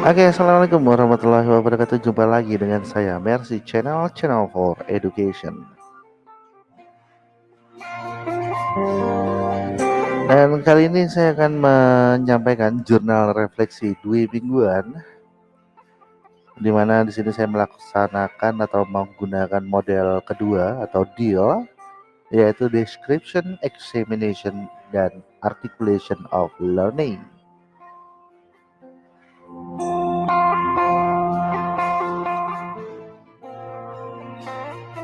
Oke, assalamualaikum warahmatullahi wabarakatuh. Jumpa lagi dengan saya Mercy Channel Channel for Education. Dan kali ini saya akan menyampaikan jurnal refleksi dua mingguan, di mana di sini saya melaksanakan atau menggunakan model kedua atau deal, yaitu description, examination, dan articulation of learning.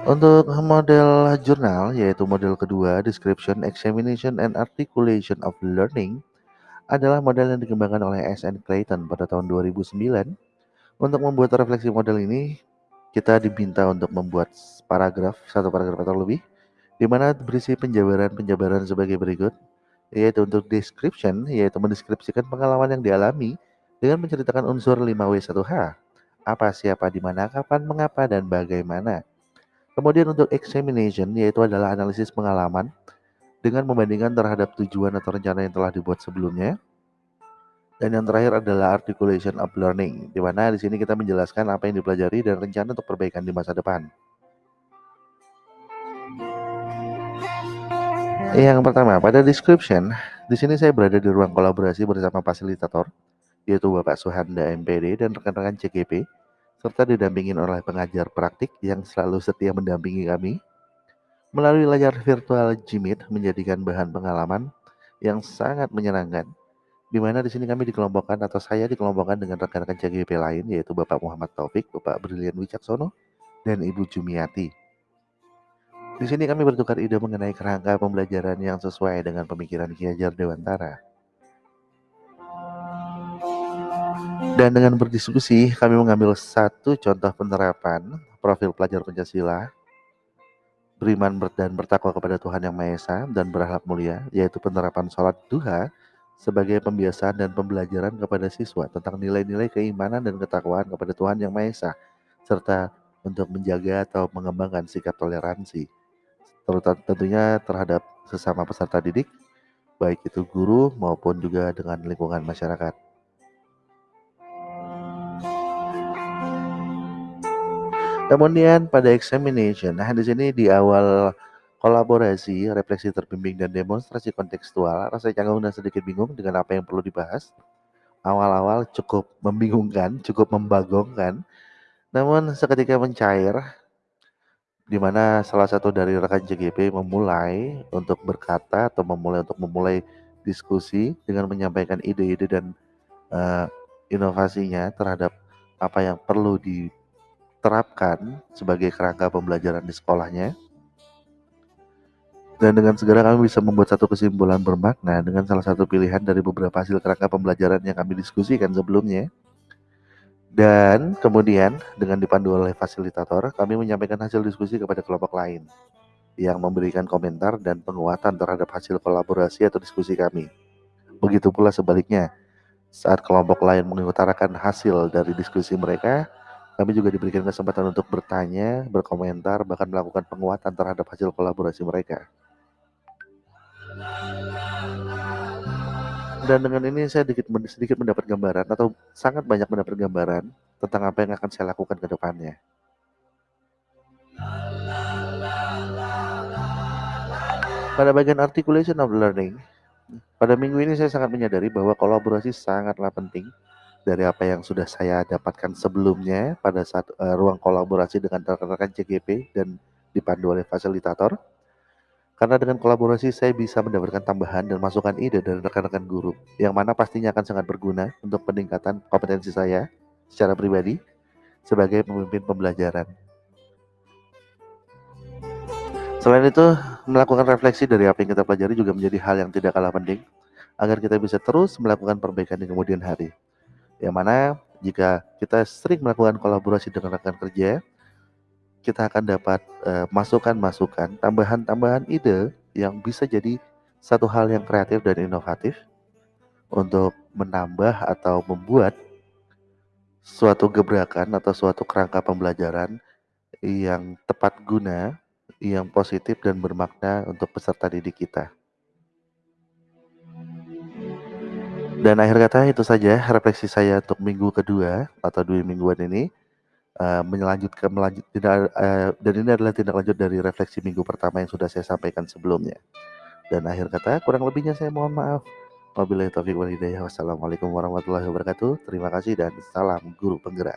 Untuk model jurnal, yaitu model kedua, Description, Examination, and Articulation of Learning, adalah model yang dikembangkan oleh S.N. Clayton pada tahun 2009. Untuk membuat refleksi model ini, kita diminta untuk membuat paragraf, satu paragraf atau lebih, di mana berisi penjabaran-penjabaran sebagai berikut, yaitu untuk description, yaitu mendeskripsikan pengalaman yang dialami dengan menceritakan unsur 5W1H, apa, siapa, di mana, kapan, mengapa, dan bagaimana. Kemudian untuk examination yaitu adalah analisis pengalaman dengan membandingkan terhadap tujuan atau rencana yang telah dibuat sebelumnya. Dan yang terakhir adalah articulation of learning, di mana di sini kita menjelaskan apa yang dipelajari dan rencana untuk perbaikan di masa depan. Yang pertama, pada description, di sini saya berada di ruang kolaborasi bersama fasilitator, yaitu Bapak Suhanda MPD dan rekan-rekan CGP serta didampingi oleh pengajar praktik yang selalu setia mendampingi kami. Melalui layar virtual Jimit menjadikan bahan pengalaman yang sangat menyenangkan, di mana di sini kami dikelompokkan atau saya dikelompokkan dengan rekan-rekan CGP lain yaitu Bapak Muhammad Taufik, Bapak Brilian Wicaksono, dan Ibu Jumiati. Di sini kami bertukar ide mengenai kerangka pembelajaran yang sesuai dengan pemikiran Ki Hajar Dewantara. Dan dengan berdiskusi, kami mengambil satu contoh penerapan profil pelajar Pancasila, beriman dan bertakwa kepada Tuhan Yang Maha Esa dan berakhlak mulia, yaitu penerapan sholat duha sebagai pembiasaan dan pembelajaran kepada siswa tentang nilai-nilai keimanan dan ketakwaan kepada Tuhan Yang Maha Esa, serta untuk menjaga atau mengembangkan sikap toleransi, terutama tentunya terhadap sesama peserta didik, baik itu guru maupun juga dengan lingkungan masyarakat. Kemudian pada examination, nah di sini di awal kolaborasi, refleksi terbimbing dan demonstrasi kontekstual, rasa canggung dan sedikit bingung dengan apa yang perlu dibahas. Awal-awal cukup membingungkan, cukup membagongkan, namun seketika mencair, di mana salah satu dari rekan JGP memulai untuk berkata atau memulai untuk memulai diskusi dengan menyampaikan ide-ide dan uh, inovasinya terhadap apa yang perlu di terapkan sebagai kerangka pembelajaran di sekolahnya. Dan dengan segera kami bisa membuat satu kesimpulan bermakna dengan salah satu pilihan dari beberapa hasil kerangka pembelajaran yang kami diskusikan sebelumnya. Dan kemudian dengan dipandu oleh fasilitator, kami menyampaikan hasil diskusi kepada kelompok lain yang memberikan komentar dan penguatan terhadap hasil kolaborasi atau diskusi kami. Begitu pula sebaliknya, saat kelompok lain mengutarakan hasil dari diskusi mereka, kami juga diberikan kesempatan untuk bertanya, berkomentar, bahkan melakukan penguatan terhadap hasil kolaborasi mereka. Dan dengan ini saya sedikit, sedikit mendapat gambaran atau sangat banyak mendapat gambaran tentang apa yang akan saya lakukan ke depannya. Pada bagian articulation of learning, pada minggu ini saya sangat menyadari bahwa kolaborasi sangatlah penting dari apa yang sudah saya dapatkan sebelumnya pada saat uh, ruang kolaborasi dengan rekan-rekan CGP dan dipandu oleh fasilitator. Karena dengan kolaborasi saya bisa mendapatkan tambahan dan masukan ide dari rekan-rekan guru yang mana pastinya akan sangat berguna untuk peningkatan kompetensi saya secara pribadi sebagai pemimpin pembelajaran. Selain itu, melakukan refleksi dari apa yang kita pelajari juga menjadi hal yang tidak kalah penting agar kita bisa terus melakukan perbaikan di kemudian hari. Yang mana jika kita sering melakukan kolaborasi dengan rekan kerja, kita akan dapat masukan masukan-masukan, tambahan-tambahan ide yang bisa jadi satu hal yang kreatif dan inovatif untuk menambah atau membuat suatu gebrakan atau suatu kerangka pembelajaran yang tepat guna, yang positif dan bermakna untuk peserta didik kita. Dan akhir kata itu saja refleksi saya untuk minggu kedua atau 2 mingguan ini, eee, menyelanjutkan melanjut tidak eee, dan ini adalah tindak lanjut dari refleksi minggu pertama yang sudah saya sampaikan sebelumnya. Dan akhir kata kurang lebihnya saya mohon maaf. Wabillahi taufiq wal. Wassalamualaikum warahmatullahi wabarakatuh. Terima kasih dan salam guru penggerak.